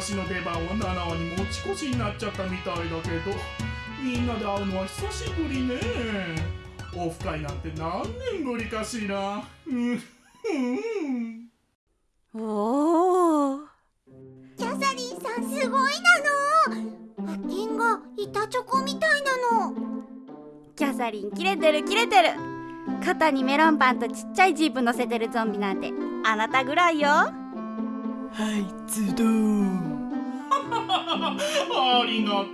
私の出番は7話に持ち越しになっちゃったみたいだけどみんなで会うのは久しぶりね。オフ会なんて何年ぶりかしら。うんうんおおキャサリンさんすごいなの。発見が板チョコみたいなの。キャサリン切れてる切れてる。肩にメロンパンとちっちゃいジープ乗せてるゾンビなんてあなたぐらいよ。はいズドンありがとう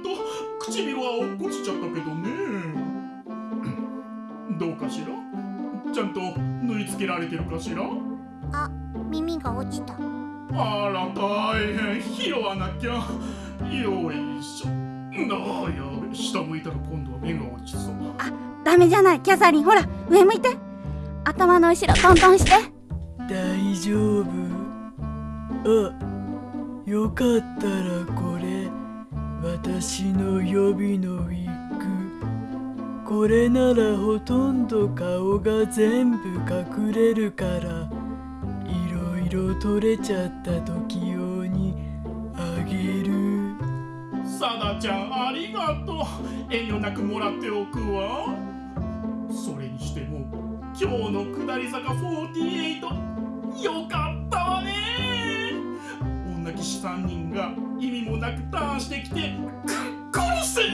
唇は落っこちちゃったけどね。どうかしら？ちゃんと縫い付けられてるかしら？あ耳が落ちた。あら大変。拾わなきゃ。よいしょ。あやべ。下向いたら今度は目が落ちそう。ダメじゃない。キャサリンほら上向いて。頭の後ろトントンして。大丈夫。あよかったらこれ私の予備のウィッグこれならほとんど顔が全部隠れるから。いろいろ取れちゃった時用にあげる。サダちゃんありがとう。遠慮なくもらっておくわ。それにしても今日の下り坂48よかったわね。女騎士3人が意味もなくターンしてきてく殺せっ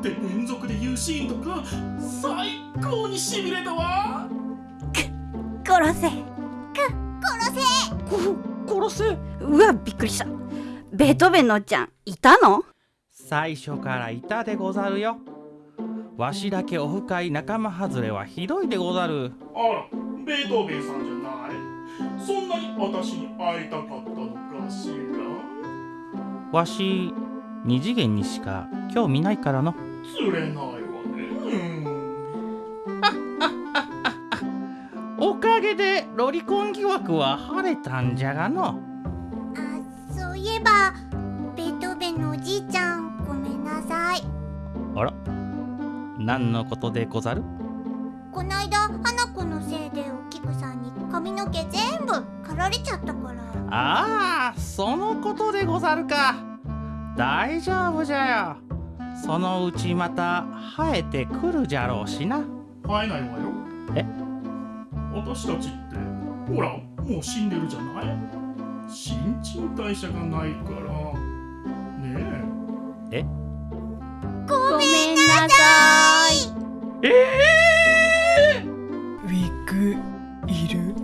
て連続で言うシーンとか最高にしびれたわ！殺せ。殺せ。殺せ？うわびっくりした。ベートーベンのおっちゃんいたの？最初からいたでござるよ。わしだけオフ会仲間外れはひどいでござる。あらベートーベンさんじゃない。そんなに私に会いたかった？わし二次元にしか興味ないからの。釣れないわね。おかげでロリコン疑惑は晴れたんじゃがの。あそういえばベートーベンのおじいちゃんごめんなさい。あら。何のことでござる？こないだ花子のせいでお菊さんに髪の毛全部取られちゃったから。ああそのことでござるか。大丈夫じゃよ。そのうちまた生えてくるじゃろうしな。生えないわよ。え？私たちってほらもう死んでるじゃない？新陳代謝がないから。ねえ。え？ごめんなさい。ええー、ウィッグいる？